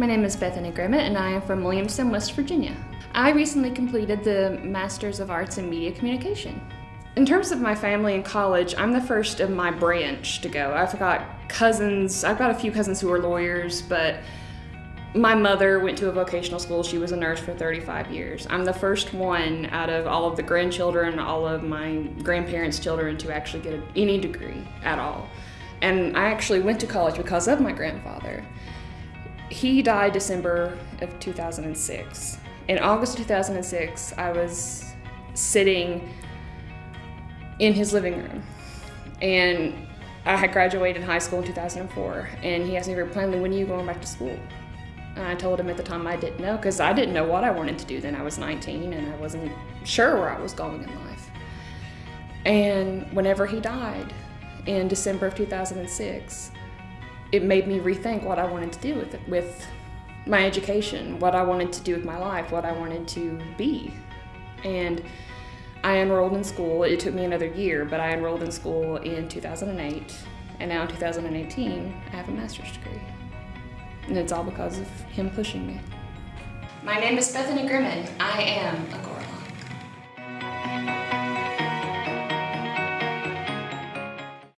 My name is Bethany Grimmett and I am from Williamston, West Virginia. I recently completed the Masters of Arts in Media Communication. In terms of my family and college, I'm the first of my branch to go. I've got cousins, I've got a few cousins who are lawyers, but my mother went to a vocational school. She was a nurse for 35 years. I'm the first one out of all of the grandchildren, all of my grandparents' children to actually get any degree at all. And I actually went to college because of my grandfather. He died December of 2006. In August 2006, I was sitting in his living room. And I had graduated high school in 2004. And he asked me very plainly, when are you going back to school? And I told him at the time I didn't know because I didn't know what I wanted to do then. I was 19 and I wasn't sure where I was going in life. And whenever he died in December of 2006, it made me rethink what I wanted to do with it, with my education, what I wanted to do with my life, what I wanted to be. And I enrolled in school. It took me another year, but I enrolled in school in 2008. And now in 2018, I have a master's degree. And it's all because of him pushing me. My name is Bethany Grimmett. I am a